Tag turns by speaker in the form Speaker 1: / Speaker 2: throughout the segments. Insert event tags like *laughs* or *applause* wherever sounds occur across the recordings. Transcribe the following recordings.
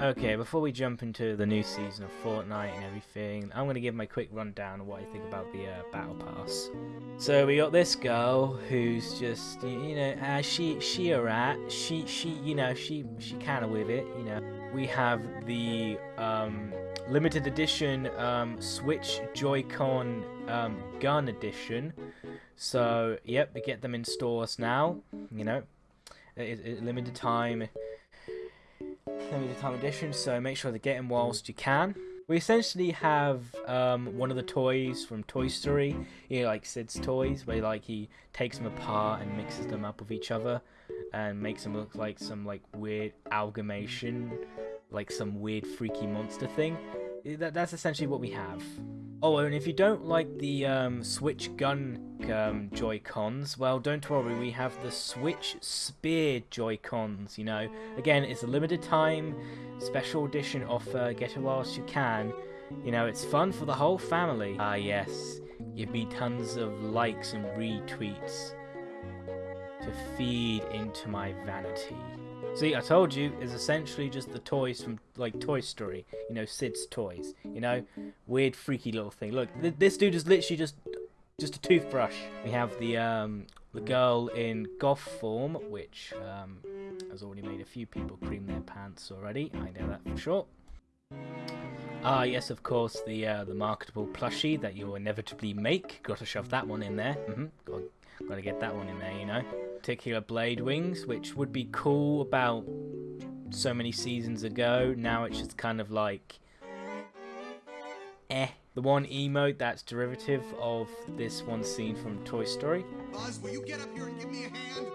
Speaker 1: Okay, before we jump into the new season of Fortnite and everything, I'm going to give my quick rundown of what I think about the uh, Battle Pass. So we got this girl who's just, you know, uh, she she a rat. She she you know she she kind of with it. You know, we have the um, limited edition um, Switch Joy-Con um, Gun Edition. So yep, we get them in stores now. You know, it, it, limited time limited time edition, so make sure to get them whilst you can. We essentially have um, one of the toys from Toy Story, you know, like Sid's toys, where like he takes them apart and mixes them up with each other, and makes them look like some like weird amalgamation, like some weird freaky monster thing. That, that's essentially what we have. Oh, and if you don't like the um, Switch Gun um, Joy-Cons, well, don't worry, we have the Switch Spear Joy-Cons, you know. Again, it's a limited time, special edition offer, get it whilst you can. You know, it's fun for the whole family. Ah, yes, give me tons of likes and retweets to feed into my vanity. See, I told you, it's essentially just the toys from, like, Toy Story. You know, Sid's toys. You know? Weird, freaky little thing. Look, th this dude is literally just just a toothbrush. We have the, um, the girl in goth form, which, um, has already made a few people cream their pants already. I know that for sure. Ah, yes, of course, the uh, the marketable plushie that you'll inevitably make. Got to shove that one in there. Mm -hmm. got to get that one in there, you know particular blade wings, which would be cool about so many seasons ago. Now it's just kind of like, eh. The one emote that's derivative of this one scene from Toy Story.
Speaker 2: Buzz, will you get up here and give me a hand?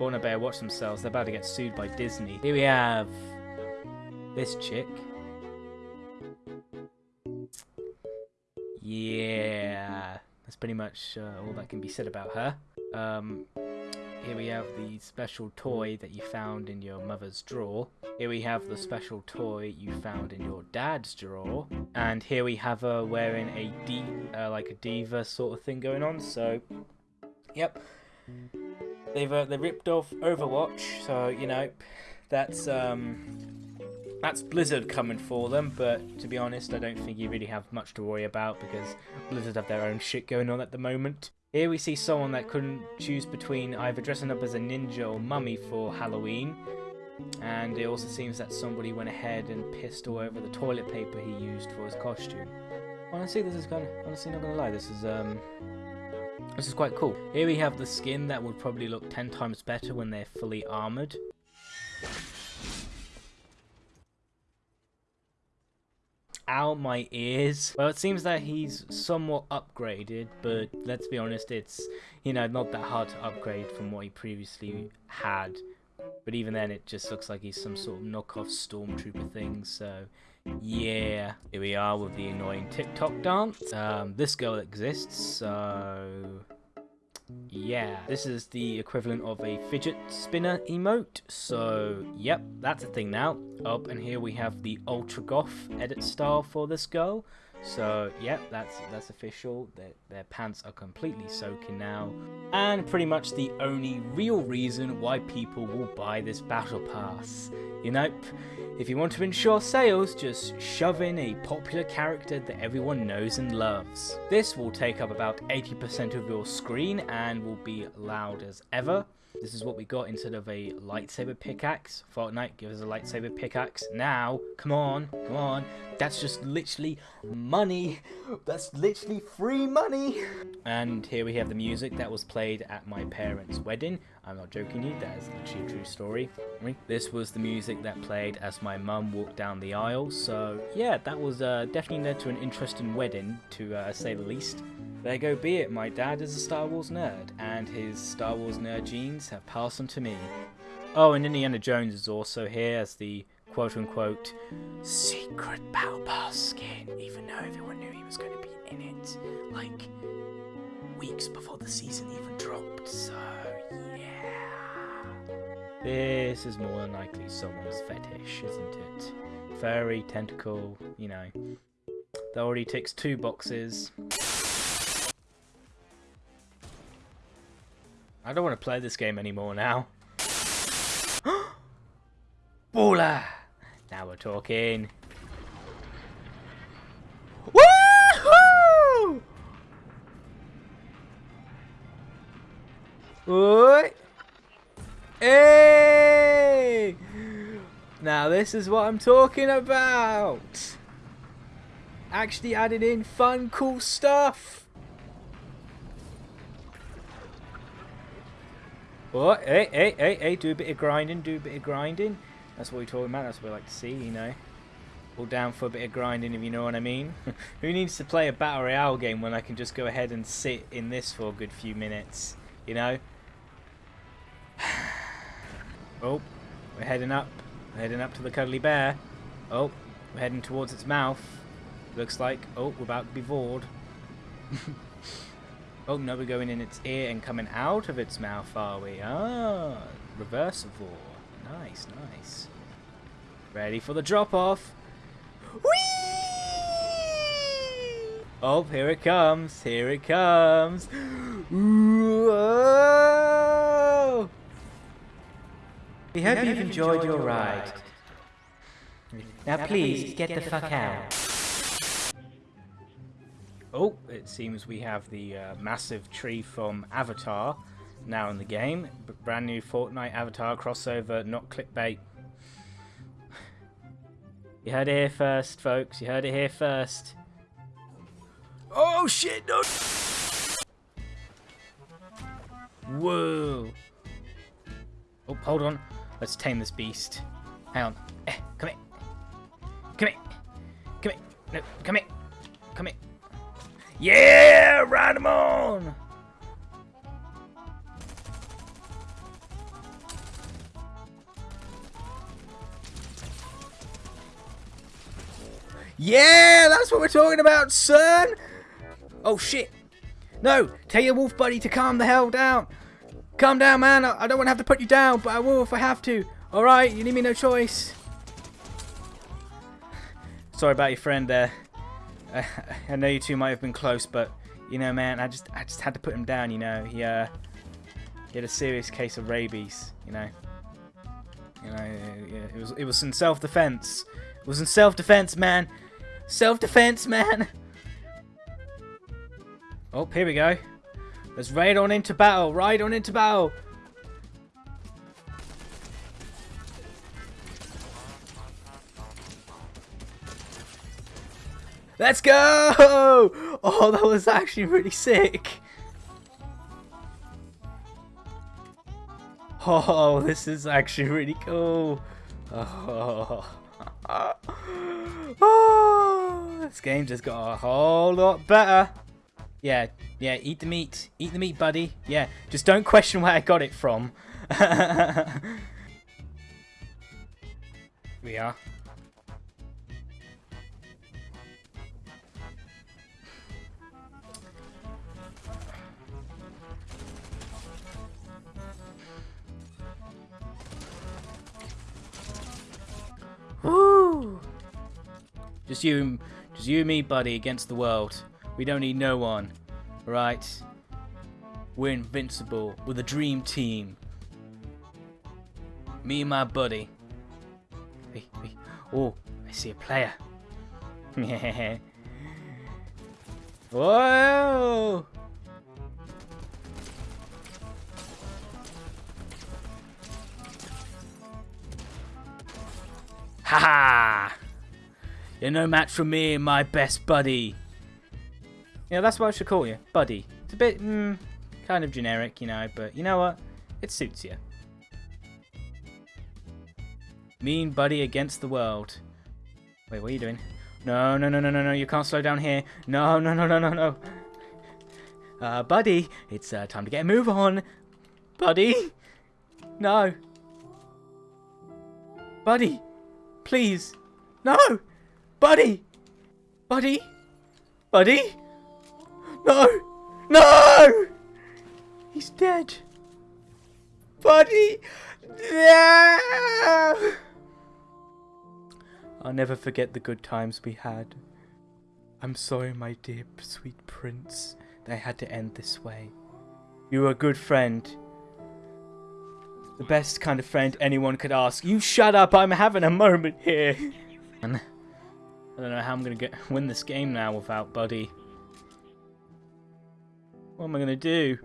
Speaker 1: Fauna Bear watch themselves. They're about to get sued by Disney. Here we have this chick. Pretty much uh, all that can be said about her. Um, here we have the special toy that you found in your mother's drawer. Here we have the special toy you found in your dad's drawer. And here we have her wearing uh, like a diva sort of thing going on. So, yep. They've uh, they ripped off Overwatch, so you know that's um that's Blizzard coming for them, but to be honest, I don't think you really have much to worry about because Blizzard have their own shit going on at the moment. Here we see someone that couldn't choose between either dressing up as a ninja or mummy for Halloween. And it also seems that somebody went ahead and pissed all over the toilet paper he used for his costume. Honestly, this is kind of, honestly not gonna lie, this is, um, this is quite cool. Here we have the skin that would probably look 10 times better when they're fully armored. Out my ears. Well, it seems that he's somewhat upgraded, but let's be honest, it's, you know, not that hard to upgrade from what he previously had. But even then, it just looks like he's some sort of knockoff stormtrooper thing, so yeah. Here we are with the annoying TikTok dance. Um, this girl exists, so yeah, this is the equivalent of a fidget spinner emote. So, yep, that's a thing now. Up and here we have the Ultra Goth edit style for this girl. So, yep, that's that's official. Their, their pants are completely soaking now. And pretty much the only real reason why people will buy this battle pass. You know, if you want to ensure sales, just shove in a popular character that everyone knows and loves. This will take up about 80% of your screen and will be loud as ever. This is what we got instead of a lightsaber pickaxe. Fortnite, give us a lightsaber pickaxe. Now, come on, come on. That's just literally money. That's literally free money. And here we have the music that was played at my parents' wedding. I'm not joking you, that is literally a true story. This was the music that played as my mum walked down the aisle. So yeah, that was uh, definitely led to an interesting wedding, to uh, say the least. There go be it, my dad is a Star Wars nerd, and his Star Wars nerd genes have passed on to me. Oh, and Indiana Jones is also here as the quote-unquote secret Battle skin, even though everyone knew he was going to be in it, like, weeks before the season even dropped, so yeah. This is more than likely someone's fetish, isn't it? Furry, tentacle, you know. That already ticks two boxes. I don't want to play this game anymore now. *gasps* Baller! Now we're talking. Woohoo! Oi! Hey! Now this is what I'm talking about. Actually added in fun, cool stuff. Oh, hey, hey, hey, hey, do a bit of grinding, do a bit of grinding. That's what we're talking about, that's what we like to see, you know. All down for a bit of grinding, if you know what I mean. *laughs* Who needs to play a Battle Royale game when I can just go ahead and sit in this for a good few minutes, you know? *sighs* oh, we're heading up. We're heading up to the Cuddly Bear. Oh, we're heading towards its mouth. Looks like, oh, we're about to be bored. *laughs* oh, no, we're going in its ear and coming out of its mouth, are we? Ah, reversible. Nice, nice. Ready for the drop-off. Whee! Oh, here it comes. Here it comes. We hope you've enjoyed your ride. Now please, get the fuck out. Oh, it seems we have the uh, massive tree from Avatar now in the game. Brand new Fortnite Avatar crossover, not clickbait. You heard it here first, folks. You heard it here first. Oh shit, no! Whoa! Oh, hold on. Let's tame this beast. Hang on. Eh, come here. Come here. Come here. No, come here. Come here. Yeah! Ride him on! Yeah! That's what we're talking about, son! Oh, shit. No! Tell your wolf buddy to calm the hell down. Calm down, man. I, I don't want to have to put you down, but I will if I have to. Alright? You leave me no choice. Sorry about your friend there. *laughs* I, know you two might have been close, but you know, man, I just I just had to put him down. You know, he uh, he had a serious case of rabies. You know, you know, it was it was in self-defense. It was in self-defense, man. Self-defense, man. Oh, here we go. Let's raid on into battle. Ride on into battle. Let's go! Oh, that was actually really sick. Oh, this is actually really cool. Oh. oh, this game just got a whole lot better. Yeah, yeah, eat the meat. Eat the meat, buddy. Yeah, just don't question where I got it from. *laughs* we are. Just you, just you and me, buddy, against the world. We don't need no one, right? We're invincible. We're the dream team. Me and my buddy. Hey, hey. Oh, I see a player. *laughs* Whoa! You're no match for me my best buddy. Yeah, that's what I should call you. Buddy. It's a bit, mm, kind of generic, you know, but you know what? It suits you. Mean buddy against the world. Wait, what are you doing? No, no, no, no, no, no, you can't slow down here. No, no, no, no, no, no. Uh, buddy, it's uh, time to get a move on. Buddy? No. Buddy, please. No! Buddy! Buddy? Buddy? No! No! He's dead. Buddy! No! I'll never forget the good times we had. I'm sorry, my dear sweet prince, that I had to end this way. You were a good friend, The best kind of friend anyone could ask. You shut up, I'm having a moment here. *laughs* I don't know how I'm gonna get *laughs* win this game now without Buddy. What am I gonna do?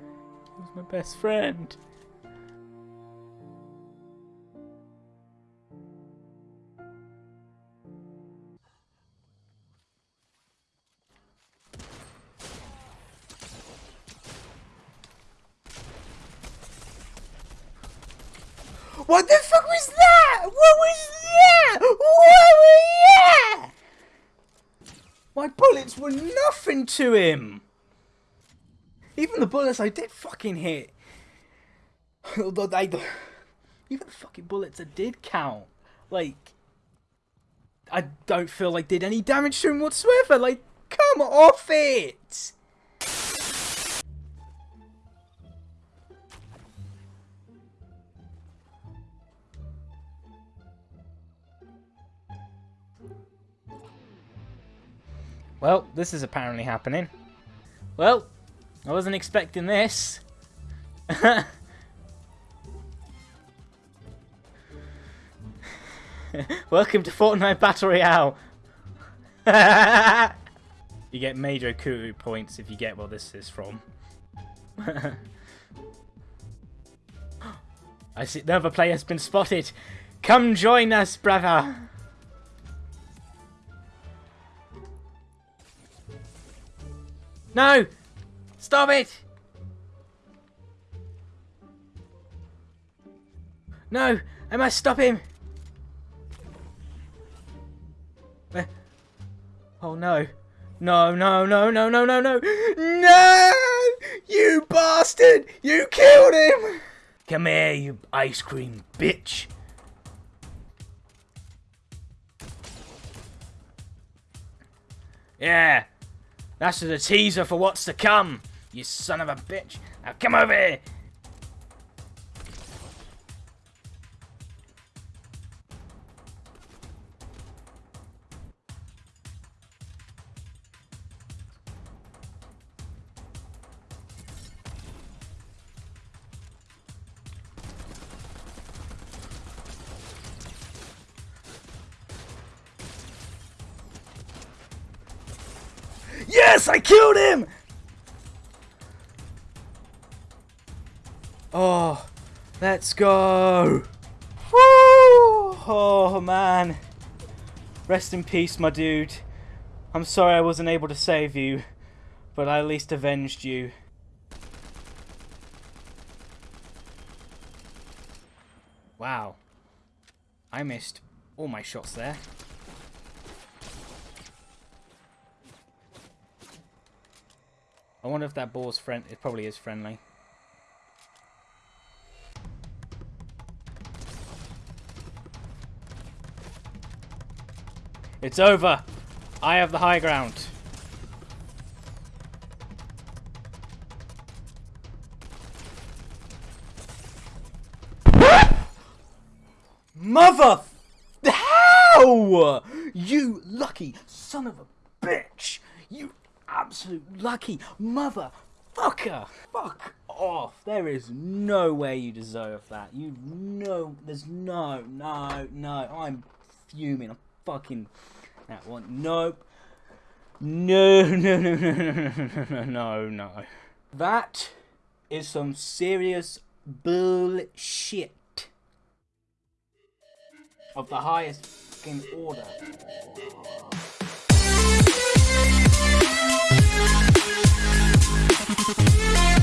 Speaker 1: He was my best friend. What the fuck was that? What was that? What was that? My bullets were nothing to him. Even the bullets I did fucking hit. Although even the fucking bullets that did count, like, I don't feel like did any damage to him whatsoever. Like, come off it. Well, this is apparently happening. Well, I wasn't expecting this. *laughs* Welcome to Fortnite Battle Royale. *laughs* you get major Kuru points if you get where this is from. *laughs* I see another player has been spotted. Come join us, brother. No! Stop it! No! I must stop him! Eh? Oh no. No, no, no, no, no, no, no! No! You bastard! You killed him! Come here, you ice cream bitch! Yeah, that's the teaser for what's to come, you son of a bitch. Now come over here. Yes, I killed him! Oh, let's go. Woo! Oh, man. Rest in peace, my dude. I'm sorry I wasn't able to save you, but I at least avenged you. Wow. I missed all my shots there. I wonder if that ball's friend. It probably is friendly. It's over. I have the high ground. Mother! How? You lucky son of a bitch! You absolute lucky motherfucker. Fuck off. There is no way you deserve that. You know, there's no, no, no. I'm fuming. I'm fucking that one. Nope. No, *laughs* no, no, no, no, no, no, no, no. That is some serious bullshit of the highest fucking order. Música